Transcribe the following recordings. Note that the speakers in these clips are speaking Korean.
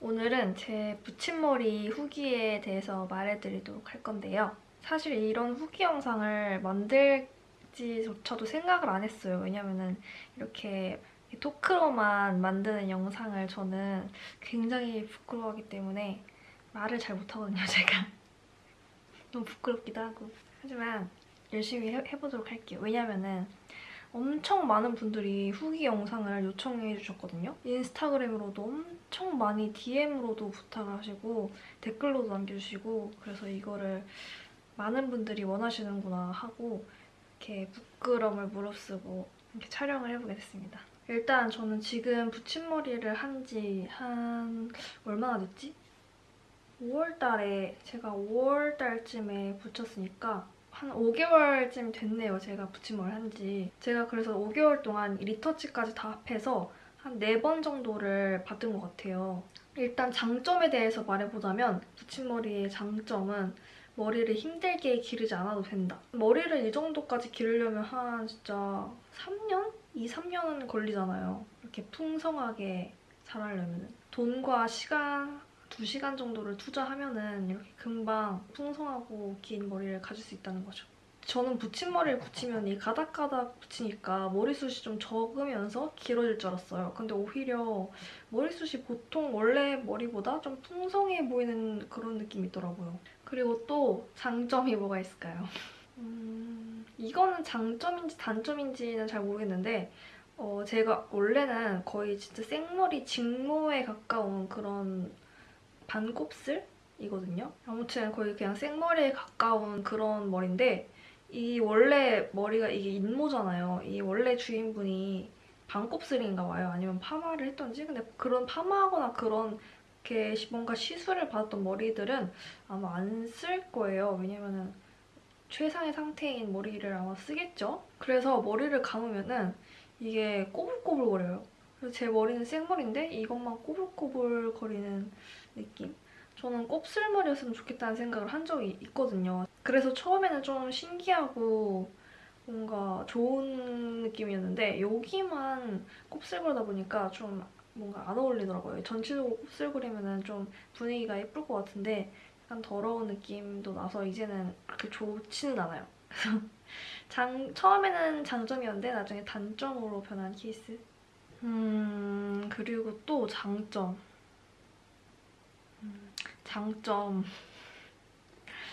오늘은 제 붙임머리 후기에 대해서 말해드리도록 할 건데요. 사실 이런 후기 영상을 만들지조차도 생각을 안 했어요. 왜냐면은 이렇게 토크로만 만드는 영상을 저는 굉장히 부끄러워하기 때문에 말을 잘 못하거든요, 제가. 너무 부끄럽기도 하고. 하지만 열심히 해, 해보도록 할게요. 왜냐면은 엄청 많은 분들이 후기 영상을 요청해 주셨거든요. 인스타그램으로도 엄청 많이 DM으로도 부탁을 하시고 댓글로도 남겨주시고 그래서 이거를 많은 분들이 원하시는구나 하고 이렇게 부끄러움을 무릅쓰고 이렇게 촬영을 해보게 됐습니다. 일단 저는 지금 붙임머리를 한 지한 얼마나 됐지? 5월달에 제가 5월달쯤에 붙였으니까 한 5개월쯤 됐네요. 제가 붙임머리 한 지. 제가 그래서 5개월 동안 리터치까지 다 합해서 한 4번 정도를 받은 것 같아요. 일단 장점에 대해서 말해보자면 붙임머리의 장점은 머리를 힘들게 기르지 않아도 된다. 머리를 이 정도까지 기르려면 한 진짜 3년? 2, 3년은 걸리잖아요. 이렇게 풍성하게 자라려면. 돈과 시간, 2시간 정도를 투자하면은 이렇게 금방 풍성하고 긴 머리를 가질 수 있다는 거죠. 저는 붙임머리를 붙이면 이 가닥가닥 붙이니까 머리숱이 좀 적으면서 길어질 줄 알았어요. 근데 오히려 머리숱이 보통 원래 머리보다 좀 풍성해 보이는 그런 느낌이 있더라고요. 그리고 또 장점이 뭐가 있을까요? 음, 이거는 장점인지 단점인지는 잘 모르겠는데 어, 제가 원래는 거의 진짜 생머리 직모에 가까운 그런 반 곱슬이거든요. 아무튼 거의 그냥 생머리에 가까운 그런 머리인데 이 원래 머리가 이게 인모잖아요. 이 원래 주인분이 반 곱슬인가 봐요. 아니면 파마를 했던지. 근데 그런 파마하거나 그런 게 뭔가 시술을 받았던 머리들은 아마 안 쓸 거예요. 왜냐면은 최상의 상태인 머리를 아마 쓰겠죠? 그래서 머리를 감으면은 이게 꼬불꼬불거려요. 그래서 제 머리는 생머리인데 이것만 꼬불꼬불거리는 느낌? 저는 곱슬머리였으면 좋겠다는 생각을 한 적이 있거든요. 그래서 처음에는 좀 신기하고 뭔가 좋은 느낌이었는데 여기만 곱슬거리다 보니까 좀 뭔가 안 어울리더라고요. 전체적으로 곱슬거리면 좀 분위기가 예쁠 것 같은데 약간 더러운 느낌도 나서 이제는 그렇게 좋지는 않아요. 장, 처음에는 장점이었는데 나중에 단점으로 변한 케이스. 음, 그리고 또 장점. 장점.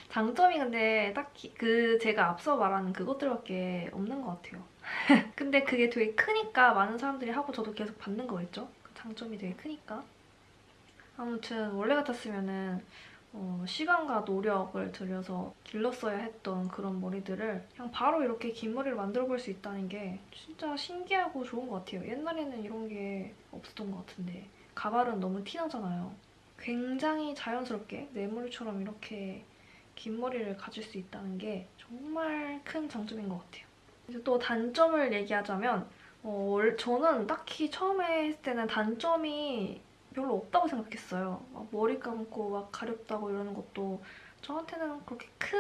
장점이 근데 딱히 그 제가 앞서 말한 그것들밖에 없는 것 같아요. 근데 그게 되게 크니까 많은 사람들이 하고 저도 계속 받는 거겠죠? 그 장점이 되게 크니까. 아무튼 원래 같았으면 은 어, 시간과 노력을 들여서 길렀어야 했던 그런 머리들을 그냥 바로 이렇게 긴 머리를 만들어 볼 수 있다는 게 진짜 신기하고 좋은 것 같아요. 옛날에는 이런 게 없었던 것 같은데 가발은 너무 티나잖아요. 굉장히 자연스럽게 내 머리처럼 이렇게 긴 머리를 가질 수 있다는 게 정말 큰 장점인 것 같아요. 이제 또 단점을 얘기하자면 어, 저는 딱히 처음에 했을 때는 단점이 별로 없다고 생각했어요. 막 머리 감고 막 가렵다고 이러는 것도 저한테는 그렇게 큰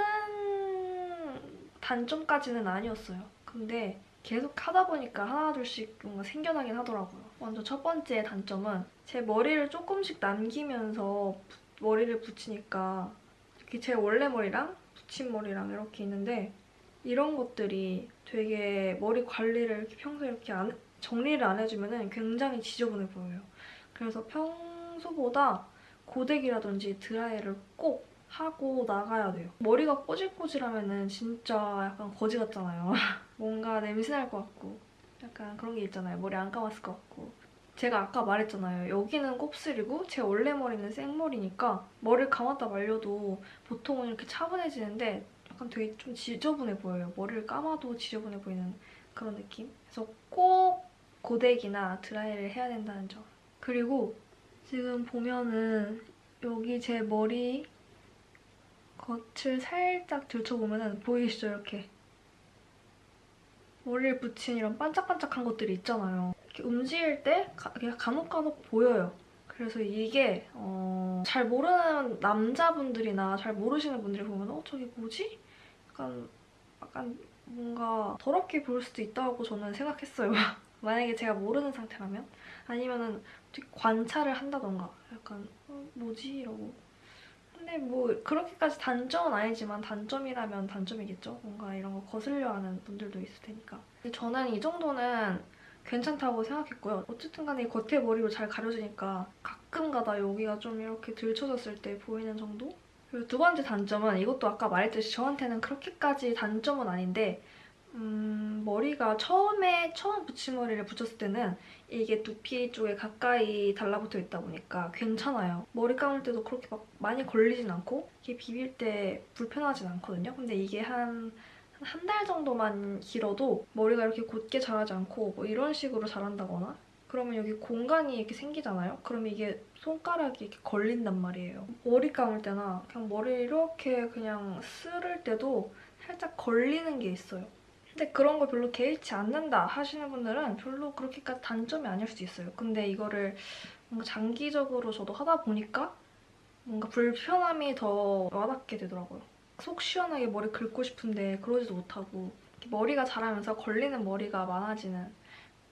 단점까지는 아니었어요. 근데 계속 하다 보니까 하나둘씩 뭔가 생겨나긴 하더라고요. 먼저 첫 번째 단점은 제 머리를 조금씩 남기면서 머리를 붙이니까 이렇게 제 원래 머리랑 붙임머리랑 이렇게 있는데 이런 것들이 되게 머리 관리를 이렇게 평소에 이렇게 안, 정리를 안 해주면 굉장히 지저분해 보여요. 그래서 평소보다 고데기라든지 드라이를 꼭 하고 나가야 돼요. 머리가 꼬질꼬질하면 진짜 약간 거지 같잖아요. 뭔가 냄새 날 것 같고 약간 그런 게 있잖아요. 머리 안 감았을 것 같고. 제가 아까 말했잖아요. 여기는 곱슬이고 제 원래 머리는 생머리니까 머리를 감았다 말려도 보통은 이렇게 차분해지는데 약간 되게 좀 지저분해 보여요. 머리를 감아도 지저분해 보이는 그런 느낌? 그래서 꼭 고데기나 드라이를 해야 된다는 점. 그리고 지금 보면은 여기 제 머리 겉을 살짝 들춰보면 보이시죠? 이렇게 머리를 붙인 이런 반짝반짝한 것들이 있잖아요. 이렇게 움직일 때 그냥 간혹간혹 보여요. 그래서 이게 어... 잘 모르는 남자분들이나 잘 모르시는 분들이 보면 어? 저게 뭐지? 약간, 약간 뭔가 더럽게 보일 수도 있다고 저는 생각했어요. 만약에 제가 모르는 상태라면 아니면은 관찰을 한다던가 약간 어, 뭐지 이러고 근데 뭐 그렇게까지 단점은 아니지만 단점이라면 단점이겠죠. 뭔가 이런 거 거슬려 하는 분들도 있을 테니까. 저는 이 정도는 괜찮다고 생각했고요. 어쨌든 간에 이 겉에 머리로 잘 가려지니까 가끔 가다 여기가 좀 이렇게 들쳐졌을 때 보이는 정도? 그리고 두 번째 단점은 이것도 아까 말했듯이 저한테는 그렇게까지 단점은 아닌데 음, 머리가 처음에 처음 붙임머리를 붙였을 때는 이게 두피 쪽에 가까이 달라붙어 있다 보니까 괜찮아요. 머리 감을 때도 그렇게 막 많이 걸리진 않고 이게 비빌 때 불편하진 않거든요. 근데 이게 한 한달 정도만 길어도 머리가 이렇게 곧게 자라지 않고 뭐 이런 식으로 자란다거나 그러면 여기 공간이 이렇게 생기잖아요? 그럼 이게 손가락이 이렇게 걸린단 말이에요. 머리 감을 때나 그냥 머리 이렇게 그냥 쓸을 때도 살짝 걸리는 게 있어요. 근데 그런 걸 별로 개의치 않는다 하시는 분들은 별로 그렇게까지 단점이 아닐 수도 있어요. 근데 이거를 뭔가 장기적으로 저도 하다 보니까 뭔가 불편함이 더 와닿게 되더라고요. 속 시원하게 머리 긁고 싶은데 그러지도 못하고 머리가 자라면서 걸리는 머리가 많아지는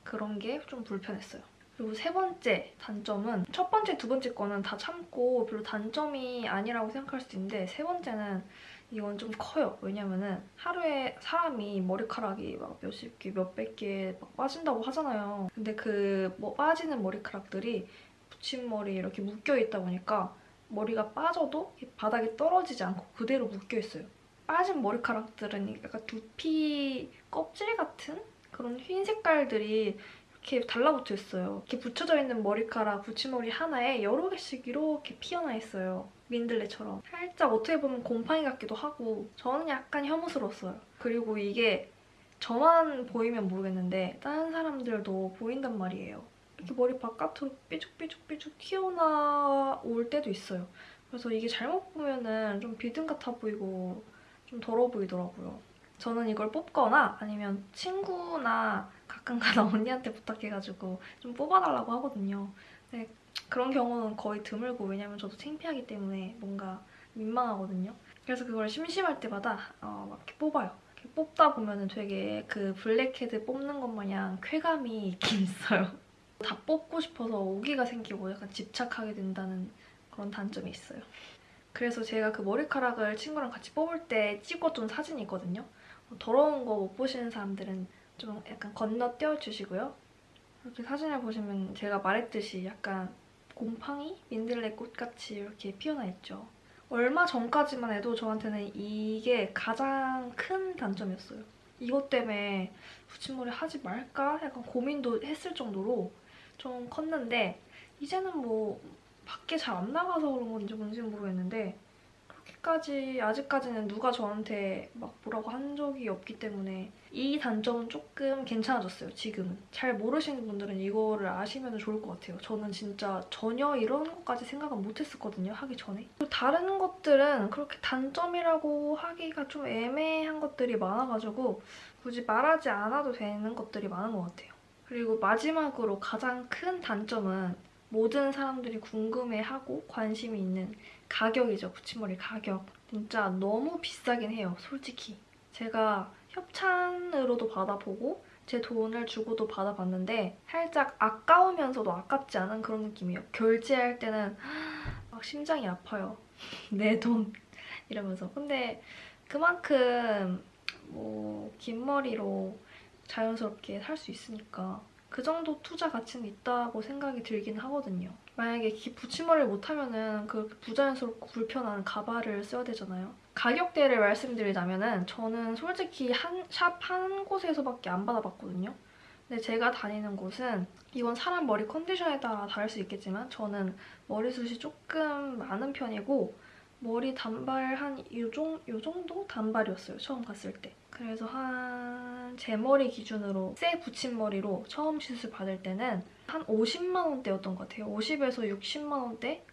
그런 게 좀 불편했어요. 그리고 세 번째 단점은 첫 번째, 두 번째 거는 다 참고 별로 단점이 아니라고 생각할 수도 있는데 세 번째는 이건 좀 커요. 왜냐면은 하루에 사람이 머리카락이 막 몇십 개, 몇백 개 막 빠진다고 하잖아요. 근데 그 뭐 빠지는 머리카락들이 붙임머리 이렇게 묶여 있다 보니까 머리가 빠져도 바닥에 떨어지지 않고 그대로 묶여 있어요. 빠진 머리카락들은 약간 두피 껍질 같은 그런 흰 색깔들이 이렇게 달라붙어 있어요. 이렇게 붙여져 있는 머리카락, 붙임머리 하나에 여러 개씩 이렇게 피어나 있어요. 민들레처럼. 살짝 어떻게 보면 곰팡이 같기도 하고 저는 약간 혐오스러웠어요. 그리고 이게 저만 보이면 모르겠는데 다른 사람들도 보인단 말이에요. 이렇게 머리 바깥으로 삐죽삐죽삐죽 튀어나올 때도 있어요. 그래서 이게 잘못 보면은 좀 비듬 같아 보이고 좀 더러워 보이더라고요. 저는 이걸 뽑거나 아니면 친구나 가끔가다 언니한테 부탁해가지고 좀 뽑아달라고 하거든요. 근데 그런 경우는 거의 드물고 왜냐면 저도 창피하기 때문에 뭔가 민망하거든요. 그래서 그걸 심심할 때마다 어, 막 이렇게 뽑아요. 이렇게 뽑다 보면 은 되게 그 블랙헤드 뽑는 것 마냥 쾌감이 있긴 있어요. 다 뽑고 싶어서 오기가 생기고 약간 집착하게 된다는 그런 단점이 있어요. 그래서 제가 그 머리카락을 친구랑 같이 뽑을 때 찍어둔 사진이 있거든요. 더러운 거 못 보시는 사람들은 좀 약간 건너뛰어 주시고요. 이렇게 사진을 보시면 제가 말했듯이 약간 곰팡이? 민들레 꽃같이 이렇게 피어나 있죠. 얼마 전까지만 해도 저한테는 이게 가장 큰 단점이었어요. 이것 때문에 붙임머리 하지 말까? 약간 고민도 했을 정도로 좀 컸는데 이제는 뭐 밖에 잘 안 나가서 그런 건지 뭔지 모르겠는데 그렇게까지 아직까지는 누가 저한테 막 뭐라고 한 적이 없기 때문에 이 단점은 조금 괜찮아졌어요, 지금은. 잘 모르시는 분들은 이거를 아시면 좋을 것 같아요. 저는 진짜 전혀 이런 것까지 생각은 못했었거든요, 하기 전에. 다른 것들은 그렇게 단점이라고 하기가 좀 애매한 것들이 많아가지고 굳이 말하지 않아도 되는 것들이 많은 것 같아요. 그리고 마지막으로 가장 큰 단점은 모든 사람들이 궁금해하고 관심이 있는 가격이죠. 붙임머리 가격. 진짜 너무 비싸긴 해요. 솔직히. 제가 협찬으로도 받아보고 제 돈을 주고도 받아봤는데 살짝 아까우면서도 아깝지 않은 그런 느낌이에요. 결제할 때는 막 심장이 아파요. 내 돈. 이러면서. 근데 그만큼 뭐 긴 머리로 자연스럽게 살 수 있으니까 그 정도 투자 가치는 있다고 생각이 들긴 하거든요. 만약에 붙임머리를 못하면 그렇게 부자연스럽고 불편한 가발을 써야 되잖아요. 가격대를 말씀드리자면 은 저는 솔직히 한 샵 한 곳에서밖에 안 받아봤거든요. 근데 제가 다니는 곳은 이건 사람 머리 컨디션에 따라 다를 수 있겠지만 저는 머리숱이 조금 많은 편이고 머리 단발 한요 정도 단발이었어요. 처음 갔을 때. 그래서 한 제 머리 기준으로 새 붙임머리로 처음 시술 받을 때는 한 50만 원대였던 것 같아요. 50에서 60만 원대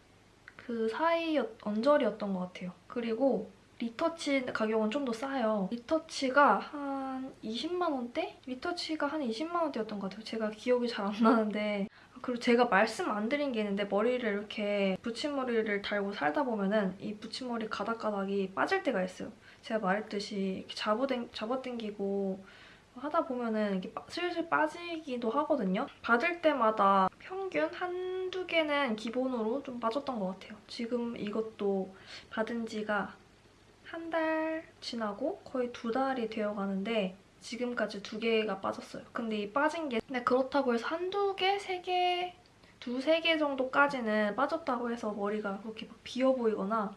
그 사이 언저리였던 것 같아요. 그리고 리터치 가격은 좀 더 싸요. 리터치가 한 20만 원대? 리터치가 한 20만 원대였던 것 같아요. 제가 기억이 잘 안 나는데 그리고 제가 말씀 안 드린 게 있는데 머리를 이렇게 붙임머리를 달고 살다 보면은 이 붙임머리 가닥가닥이 빠질 때가 있어요. 제가 말했듯이 잡아당, 잡아당기고 하다 보면은 이게 빠- 슬슬 빠지기도 하거든요. 받을 때마다 평균 한두 개는 기본으로 좀 빠졌던 것 같아요. 지금 이것도 받은 지가 한 달 지나고 거의 두 달이 되어 가는데 지금까지 두 개가 빠졌어요. 근데 이 빠진 게 근데 그렇다고 해서 한두 개, 세 개, 두세 개 정도까지는 빠졌다고 해서 머리가 그렇게 막 비어 보이거나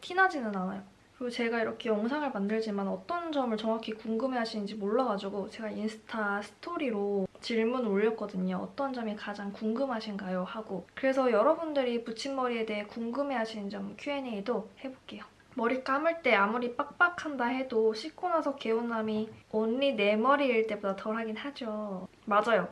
티나지는 않아요. 그리고 제가 이렇게 영상을 만들지만 어떤 점을 정확히 궁금해하시는지 몰라가지고 제가 인스타 스토리로 질문을 올렸거든요. 어떤 점이 가장 궁금하신가요? 하고 그래서 여러분들이 붙임머리에 대해 궁금해하시는 점 Q&A도 해볼게요. 머리 감을 때 아무리 빡빡한다 해도 씻고 나서 개운함이 언니 내 머리일 때보다 덜하긴 하죠. 맞아요.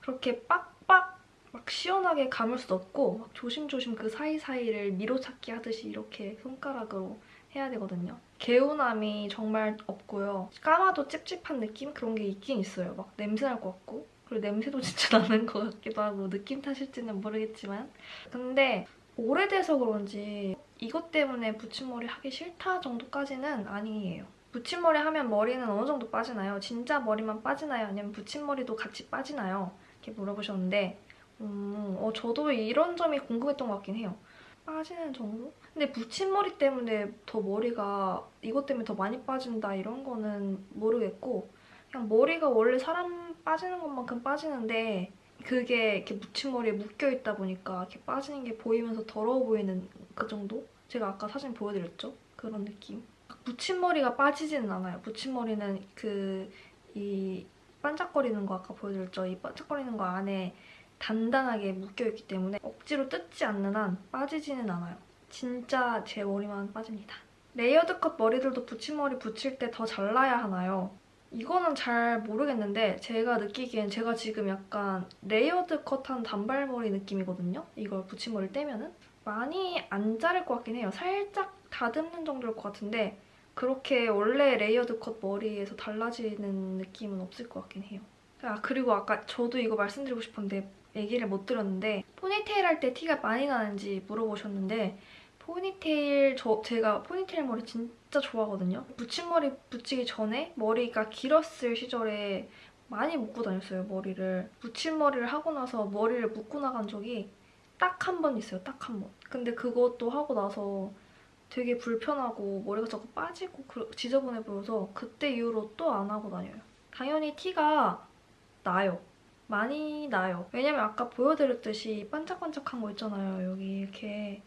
그렇게 빡빡 막 시원하게 감을 수 없고 막 조심조심 그 사이사이를 미로찾기 하듯이 이렇게 손가락으로 해야 되거든요. 개운함이 정말 없고요. 감아도 찝찝한 느낌? 그런 게 있긴 있어요. 막 냄새 날 것 같고 그리고 냄새도 진짜 나는 것 같기도 하고 느낌 탓일지는 모르겠지만 근데 오래돼서 그런지 이것 때문에 붙임머리 하기 싫다 정도까지는 아니에요. 붙임머리 하면 머리는 어느 정도 빠지나요? 진짜 머리만 빠지나요? 아니면 붙임머리도 같이 빠지나요? 이렇게 물어보셨는데 음, 어, 저도 이런 점이 궁금했던 것 같긴 해요. 빠지는 정도? 근데 붙임머리 때문에 더 머리가 이것 때문에 더 많이 빠진다 이런 거는 모르겠고 그냥 머리가 원래 사람 빠지는 것만큼 빠지는데 그게 이렇게 붙임머리에 묶여있다 보니까 이렇게 빠지는 게 보이면서 더러워 보이는 그 정도? 제가 아까 사진 보여드렸죠? 그런 느낌. 붙임머리가 빠지지는 않아요. 붙임머리는 그 이 반짝거리는 거 아까 보여드렸죠? 이 반짝거리는 거 안에 단단하게 묶여있기 때문에 억지로 뜯지 않는 한 빠지지는 않아요. 진짜 제 머리만 빠집니다. layered cut 머리들도 붙임머리 붙일 때 더 잘라야 하나요? 이거는 잘 모르겠는데 제가 느끼기엔 제가 지금 약간 layered cut한 단발머리 느낌이거든요? 이걸 붙임머리 떼면은? 많이 안 자를 것 같긴 해요. 살짝 다듬는 정도일 것 같은데 그렇게 원래 layered cut 머리에서 달라지는 느낌은 없을 것 같긴 해요. 아 그리고 아까 저도 이거 말씀드리고 싶은데 얘기를 못 들었는데 포니테일 할 때 티가 많이 나는지 물어보셨는데 포니테일 저 제가 포니테일 머리 진짜 좋아하거든요. 붙임머리 붙이기 전에 머리가 길었을 시절에 많이 묶고 다녔어요 머리를. 붙임머리를 하고 나서 머리를 묶고 나간 적이 딱 한 번 있어요. 딱 한 번. 근데 그것도 하고 나서 되게 불편하고 머리가 자꾸 빠지고 그- 지저분해 보여서 그때 이후로 또 안 하고 다녀요. 당연히 티가 나요. 많이 나요. 왜냐면 아까 보여드렸듯이 반짝반짝한 거 있잖아요. 여기 이렇게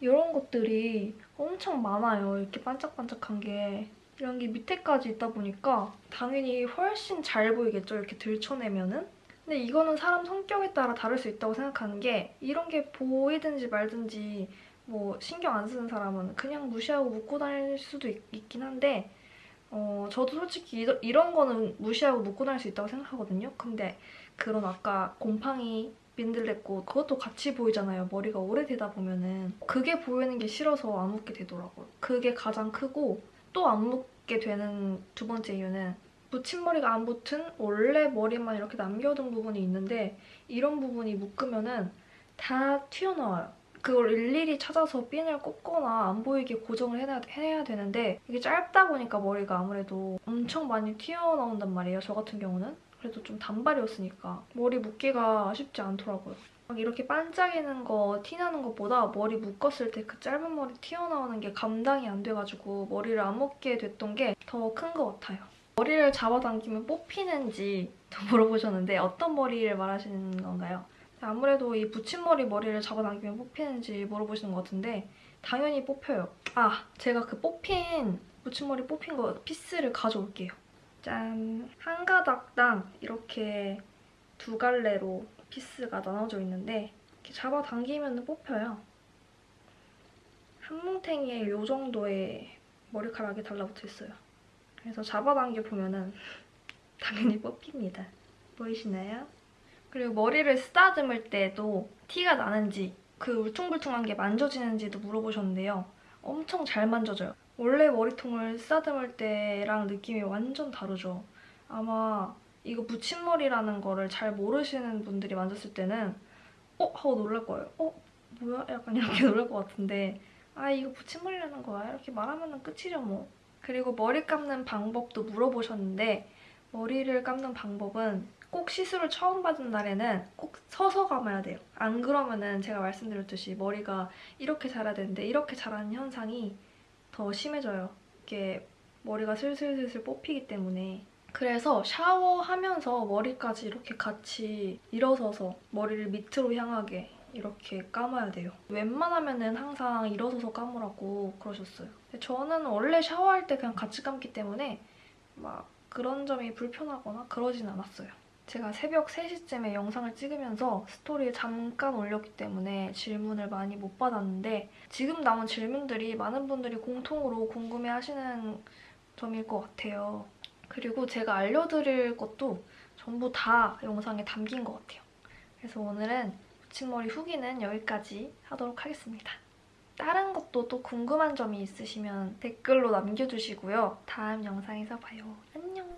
이런 것들이 엄청 많아요. 이렇게 반짝반짝한 게. 이런 게 밑에까지 있다 보니까 당연히 훨씬 잘 보이겠죠. 이렇게 들춰내면은. 근데 이거는 사람 성격에 따라 다를 수 있다고 생각하는 게 이런 게 보이든지 말든지 뭐 신경 안 쓰는 사람은 그냥 무시하고 묶고 다닐 수도 있, 긴 한데 어, 저도 솔직히 이러, 이런 거는 무시하고 묶고 다닐 수 있다고 생각하거든요. 근데 그런 아까 곰팡이 민들레꽃 그것도 같이 보이잖아요. 머리가 오래되다 보면은 그게 보이는 게 싫어서 안 묶게 되더라고요. 그게 가장 크고 또안 묶게 되는 두 번째 이유는 붙임머리가 안 붙은 원래 머리만 이렇게 남겨둔 부분이 있는데 이런 부분이 묶으면 은 다 튀어나와요. 그걸 일일이 찾아서 핀을 꽂거나 안 보이게 고정을 해야, 해야 되는데 이게 짧다 보니까 머리가 아무래도 엄청 많이 튀어나온단 말이에요. 저 같은 경우는. 그래도 좀 단발이었으니까 머리 묶기가 쉽지 않더라고요. 막 이렇게 반짝이는 거, 티나는 것보다 머리 묶었을 때 그 짧은 머리 튀어나오는 게 감당이 안 돼가지고 머리를 안 묶게 됐던 게 더 큰 것 같아요. 머리를 잡아당기면 뽑히는지 물어보셨는데 어떤 머리를 말하시는 건가요? 아무래도 이 붙임머리 머리를 잡아당기면 뽑히는지 물어보시는 것 같은데 당연히 뽑혀요. 아, 제가 그 뽑힌 붙임머리 뽑힌 거 피스를 가져올게요. 짠! 한 가닥당 이렇게 두 갈래로 피스가 나눠져 있는데 이렇게 잡아당기면 뽑혀요. 한 뭉탱이에 이 정도의 머리카락이 달라붙어 있어요. 그래서 잡아당겨 보면은 당연히 뽑힙니다. 보이시나요? 그리고 머리를 쓰다듬을 때도 티가 나는지 그 울퉁불퉁한 게 만져지는지도 물어보셨는데요. 엄청 잘 만져져요. 원래 머리통을 쓰다듬을 때랑 느낌이 완전 다르죠. 아마 이거 붙임머리라는 거를 잘 모르시는 분들이 만졌을 때는 어? 하고 놀랄 거예요. 어? 뭐야? 약간 이렇게 놀랄 것 같은데 아 이거 붙임머리라는 거야? 이렇게 말하면 끝이죠 뭐. 그리고 머리 감는 방법도 물어보셨는데 머리를 감는 방법은 꼭 시술을 처음 받은 날에는 꼭 서서 감아야 돼요. 안 그러면은 제가 말씀드렸듯이 머리가 이렇게 자라야 되는데 이렇게 자라는 현상이 더 심해져요. 이게 머리가 슬슬슬슬 뽑히기 때문에 그래서 샤워하면서 머리까지 이렇게 같이 일어서서 머리를 밑으로 향하게 이렇게 감아야 돼요. 웬만하면 은 항상 일어서서 감으라고 그러셨어요. 저는 원래 샤워할 때 그냥 같이 감기 때문에 막 그런 점이 불편하거나 그러진 않았어요. 제가 새벽 3시쯤에 영상을 찍으면서 스토리에 잠깐 올렸기 때문에 질문을 많이 못 받았는데 지금 남은 질문들이 많은 분들이 공통으로 궁금해하시는 점일 것 같아요. 그리고 제가 알려드릴 것도 전부 다 영상에 담긴 것 같아요. 그래서 오늘은 붙임머리 후기는 여기까지 하도록 하겠습니다. 다른 것도 또 궁금한 점이 있으시면 댓글로 남겨주시고요. 다음 영상에서 봐요. 안녕!